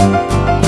you